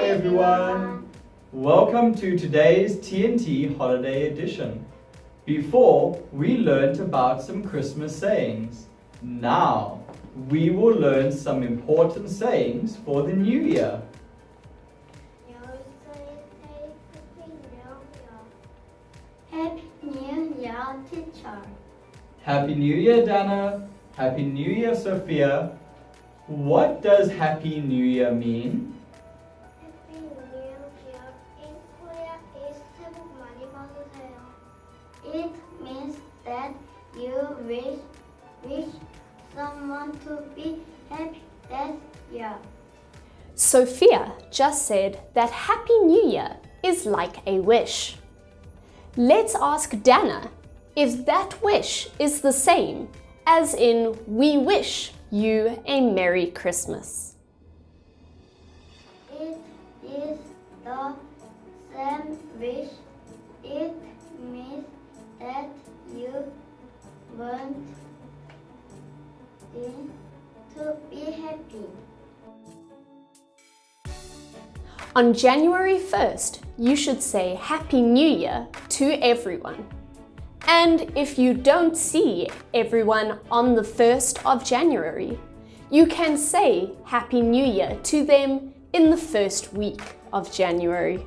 everyone. Welcome to today's TNT Holiday Edition. Before, we learned about some Christmas sayings. Now, we will learn some important sayings for the new year. Happy New Year, teacher. Happy New Year, Dana. Happy New Year, Sophia. What does Happy New Year mean? Someone to be happy that year. Sophia just said that Happy New Year is like a wish. Let's ask Dana if that wish is the same as in we wish you a Merry Christmas. It is the same wish. To be happy. On January 1st, you should say Happy New Year to everyone. And if you don't see everyone on the 1st of January, you can say Happy New Year to them in the first week of January.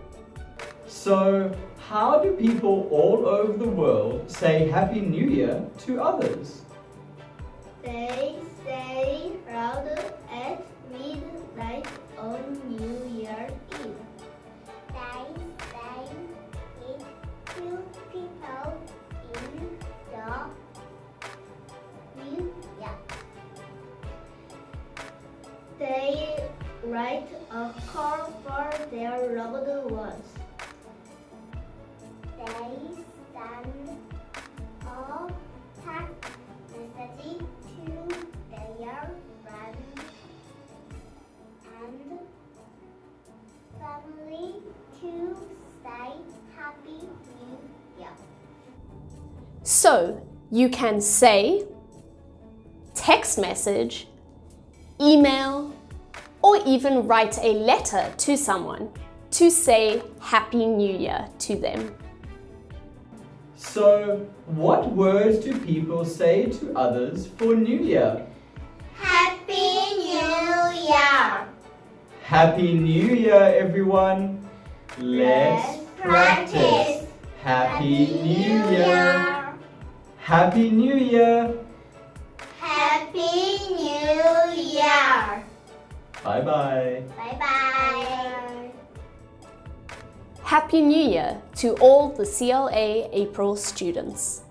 So, how do people all over the world say Happy New Year to others? They say louder at midnight on New Year's Eve. They say it to people in the New Year. They write a card for their loved ones. They send family to say Happy New Year. So you can say, text message, email, or even write a letter to someone to say Happy New Year to them. So, what words do people say to others for New Year? Happy New Year, everyone! Let's practice! Happy New Year! Happy New Year! Happy New Year! Bye bye! Bye bye! Happy New Year to all the CLA April students.